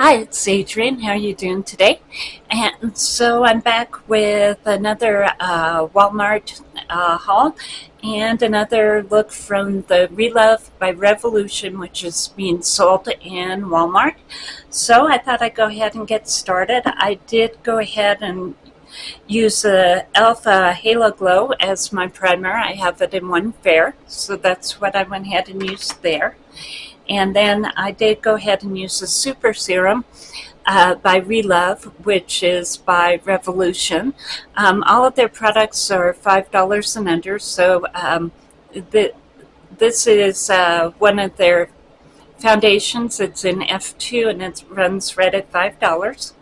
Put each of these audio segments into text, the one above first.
Hi, it's Adrienne. How are you doing today? And so I'm back with another uh, Walmart uh, haul and another look from the Relove by Revolution, which is being sold in Walmart. So I thought I'd go ahead and get started. I did go ahead and use the Alpha Halo Glow as my primer. I have it in one fair, so that's what I went ahead and used there. And then I did go ahead and use a Super Serum uh, by Relove, which is by Revolution. Um, all of their products are $5 and under, so um, the, this is uh, one of their foundations. It's in F2 and it runs right at $5.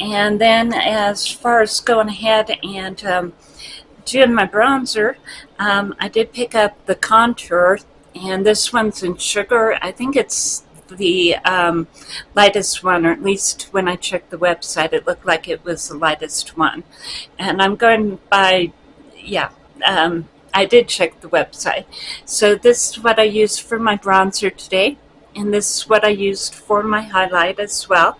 And then as far as going ahead and um, doing my bronzer, um, I did pick up the contour and this one's in sugar. I think it's the um, lightest one, or at least when I checked the website, it looked like it was the lightest one. And I'm going by, yeah, um, I did check the website. So this is what I used for my bronzer today. And this is what I used for my highlight as well.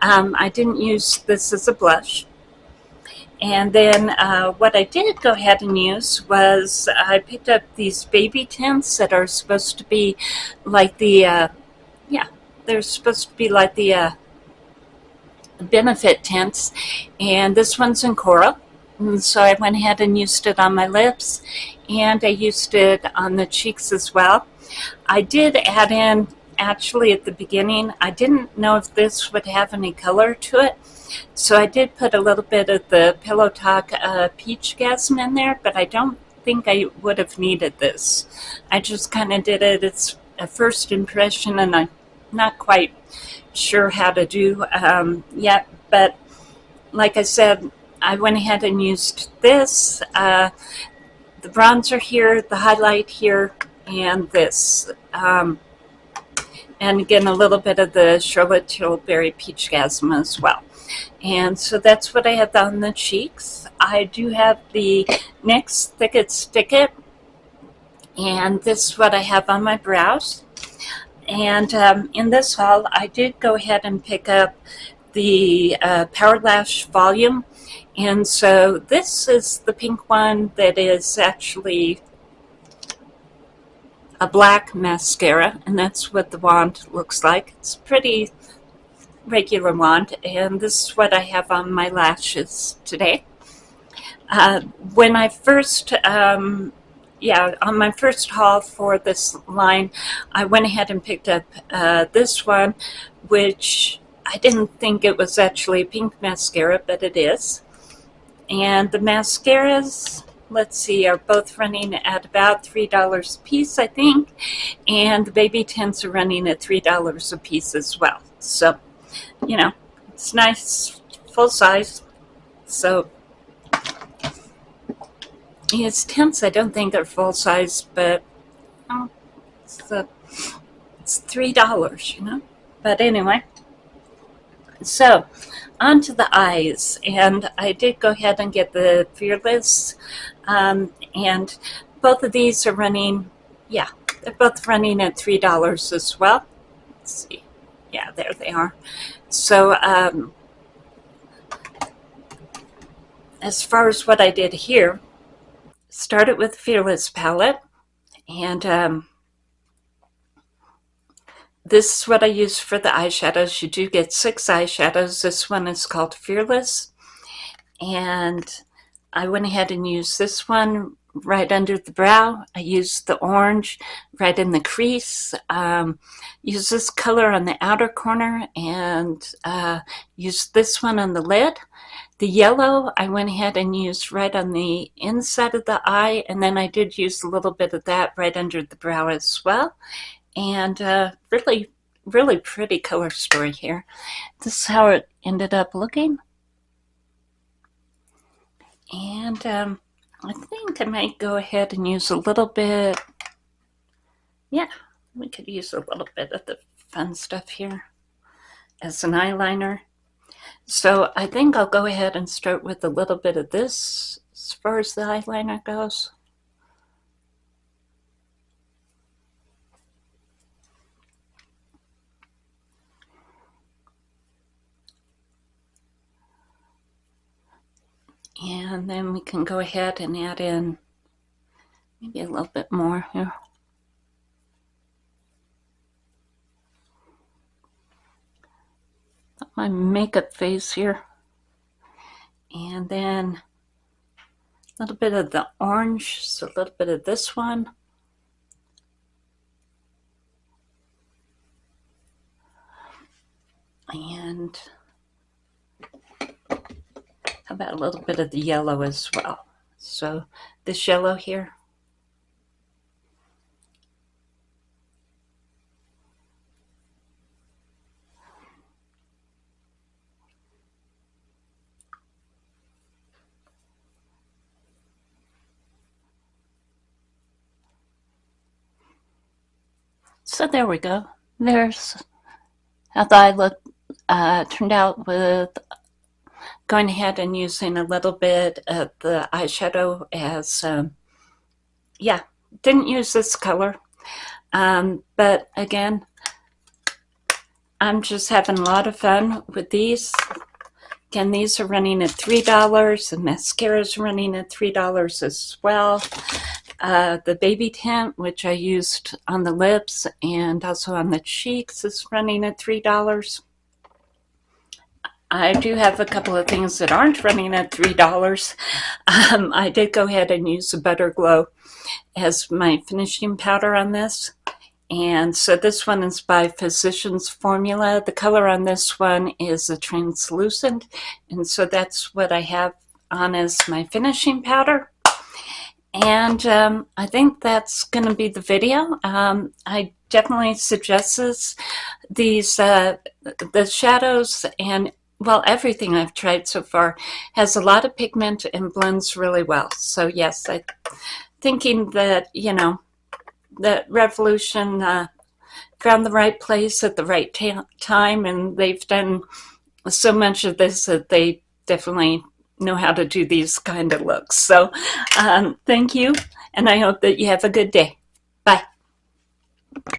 Um, I didn't use this as a blush. And then uh, what I did go ahead and use was I picked up these baby tints that are supposed to be like the, uh, yeah, they're supposed to be like the uh, benefit tints. And this one's in coral. And so I went ahead and used it on my lips and I used it on the cheeks as well. I did add in, actually at the beginning, I didn't know if this would have any color to it. So I did put a little bit of the Pillow Talk uh, Peach Gasm in there, but I don't think I would have needed this. I just kind of did it. It's a first impression, and I'm not quite sure how to do um, yet. But like I said, I went ahead and used this, uh, the bronzer here, the highlight here, and this. Um, and again, a little bit of the Charlotte Tilbury Peach Gasm as well. And so that's what I have on the cheeks. I do have the NYX Thick It Stick-It. And this is what I have on my brows. And um, in this haul, I did go ahead and pick up the uh, Power Lash Volume. And so this is the pink one that is actually a black mascara. And that's what the wand looks like. It's pretty regular wand and this is what I have on my lashes today. Uh, when I first, um, yeah, on my first haul for this line, I went ahead and picked up uh, this one, which I didn't think it was actually a pink mascara, but it is. And the mascaras, let's see, are both running at about $3 a piece, I think. And the baby tints are running at $3 a piece as well. So you know, it's nice, full size. So his tints, I don't think are full size, but oh, it's, uh, it's three dollars, you know. But anyway, so onto the eyes, and I did go ahead and get the Fearless, um, and both of these are running, yeah, they're both running at three dollars as well. Let's see, yeah, there they are. So um, as far as what I did here, started with Fearless palette and um, this is what I use for the eyeshadows. You do get six eyeshadows. This one is called Fearless and I went ahead and used this one right under the brow. I used the orange right in the crease. Um, use this color on the outer corner and uh, use this one on the lid. The yellow I went ahead and used right on the inside of the eye and then I did use a little bit of that right under the brow as well. And uh, really, really pretty color story here. This is how it ended up looking. And um, I think I might go ahead and use a little bit. Yeah, we could use a little bit of the fun stuff here as an eyeliner. So I think I'll go ahead and start with a little bit of this as far as the eyeliner goes. And then we can go ahead and add in maybe a little bit more here. My makeup face here. And then a little bit of the orange, so a little bit of this one. And how about a little bit of the yellow as well? So this yellow here. So there we go. There's how I look uh, turned out with going ahead and using a little bit of the eyeshadow as, um, yeah, didn't use this color. Um, but again, I'm just having a lot of fun with these. Again, these are running at $3. The mascara is running at $3 as well. Uh, the baby tint, which I used on the lips and also on the cheeks, is running at $3. I do have a couple of things that aren't running at $3. Um, I did go ahead and use the Butter Glow as my finishing powder on this. And so this one is by Physicians Formula. The color on this one is a translucent. And so that's what I have on as my finishing powder. And um, I think that's going to be the video. Um, I definitely suggest this. These, uh, the shadows and, well, everything I've tried so far has a lot of pigment and blends really well. So yes, I thinking that, you know, that Revolution uh, found the right place at the right time and they've done so much of this that they definitely know how to do these kind of looks. So um, thank you, and I hope that you have a good day. Bye.